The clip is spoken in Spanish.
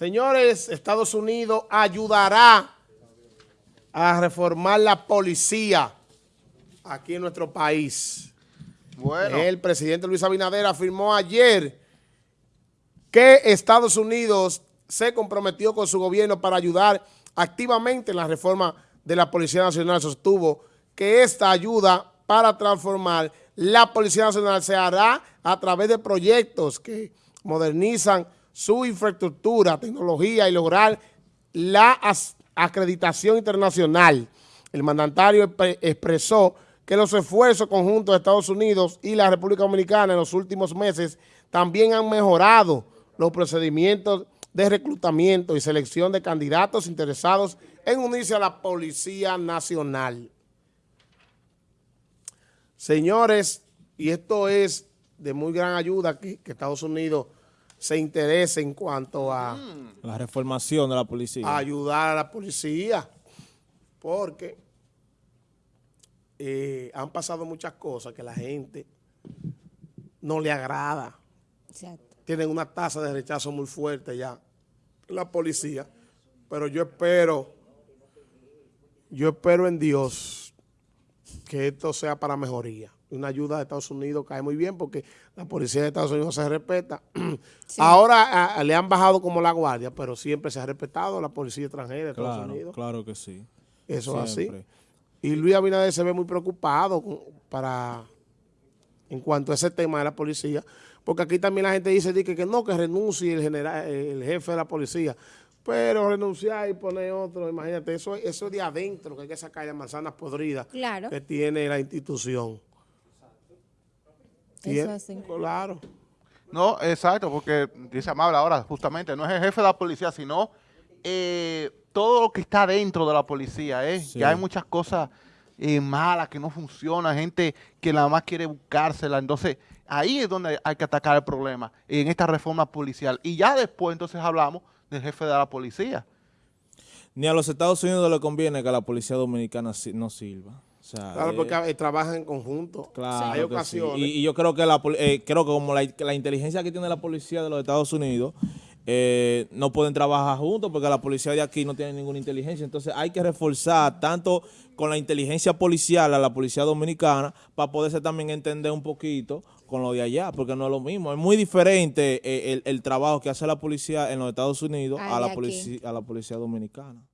Señores, Estados Unidos ayudará a reformar la policía aquí en nuestro país. Bueno. El presidente Luis Abinader afirmó ayer que Estados Unidos se comprometió con su gobierno para ayudar activamente en la reforma de la Policía Nacional. Sostuvo que esta ayuda para transformar la Policía Nacional se hará a través de proyectos que modernizan su infraestructura, tecnología y lograr la acreditación internacional. El mandatario expresó que los esfuerzos conjuntos de Estados Unidos y la República Dominicana en los últimos meses también han mejorado los procedimientos de reclutamiento y selección de candidatos interesados en unirse a la Policía Nacional. Señores, y esto es de muy gran ayuda que, que Estados Unidos se interese en cuanto a... La reformación de la policía. ayudar a la policía, porque eh, han pasado muchas cosas que la gente no le agrada. Tienen una tasa de rechazo muy fuerte ya la policía, pero yo espero, yo espero en Dios que esto sea para mejoría. Una ayuda de Estados Unidos cae muy bien porque la policía de Estados Unidos se respeta. Ahora le han bajado como la guardia, pero siempre se ha respetado la policía extranjera de Estados Unidos. Claro que sí. Eso es así. Y Luis Abinader se ve muy preocupado para en cuanto a ese tema de la policía, porque aquí también la gente dice que, que no, que renuncie el general, el jefe de la policía, pero renunciar y poner otro, imagínate, eso, eso es de adentro, que hay que sacar las manzanas podridas que tiene la institución. Eso es Claro. No, exacto, porque dice Amable ahora, justamente, no es el jefe de la policía, sino eh, todo lo que está dentro de la policía, ¿eh? que hay muchas cosas eh, malas que no funcionan, gente que nada más quiere buscársela, entonces ahí es donde hay que atacar el problema, en esta reforma policial. Y ya después entonces hablamos del jefe de la policía. Ni a los Estados Unidos le conviene que la policía dominicana no sirva claro, porque eh, trabajan en conjunto. Claro Hay ocasiones. Y, yo creo que la, eh, creo que como la, inteligencia que tiene la policía de los Estados Unidos eh, no pueden trabajar juntos porque la policía de aquí no tiene ninguna inteligencia. Entonces hay que reforzar tanto con la inteligencia policial a la policía dominicana para poderse también entender un poquito con lo de allá, porque no es lo mismo. Es muy diferente el, trabajo que hace la policía en los Estados Unidos a la, a la policía dominicana.